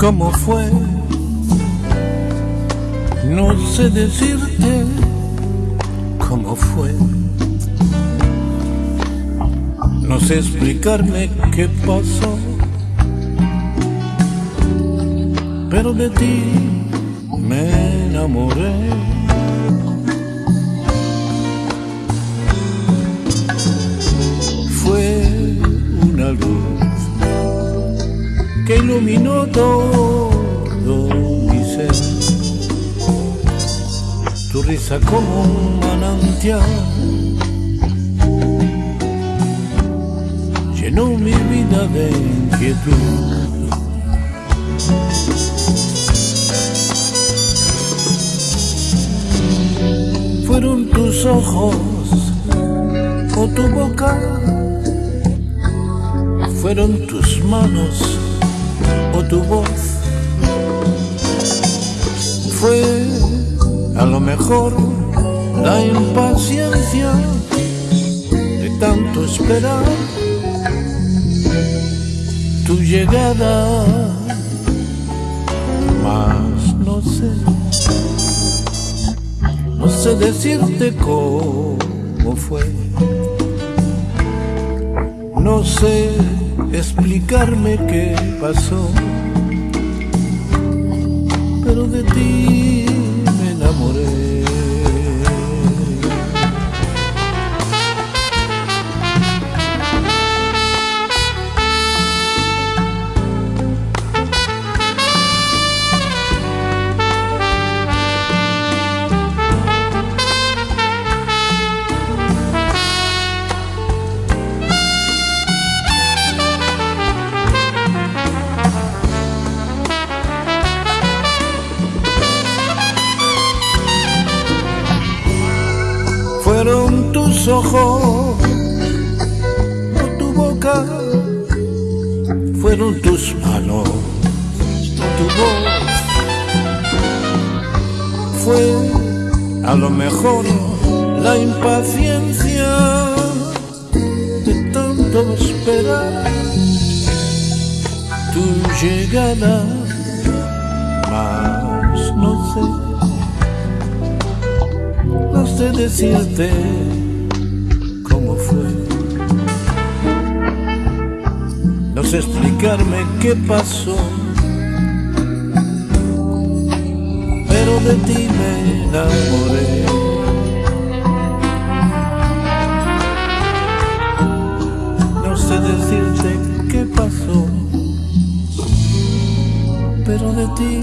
cómo fue. No sé decirte cómo fue. No sé explicarme qué pasó. Pero de ti me enamoré. Iluminó todo mi ser. Tu risa como un manantial llenó mi vida de inquietud. Fueron tus ojos o tu boca, fueron tus manos tu voz. Fue a lo mejor la impaciencia de tanto esperar. Tu llegada, mas no sé, no sé decirte cómo fue, no sé explicarme qué pasó, pero de ti me enamoré. Ojos o tu boca, fueron tus manos tu voz. Fue a lo mejor la impaciencia de tanto esperar tu llegada, mas no sé no sé decirte Sé explicarme qué pasó, pero de ti me enamoré. No sé decirte qué pasó, pero de ti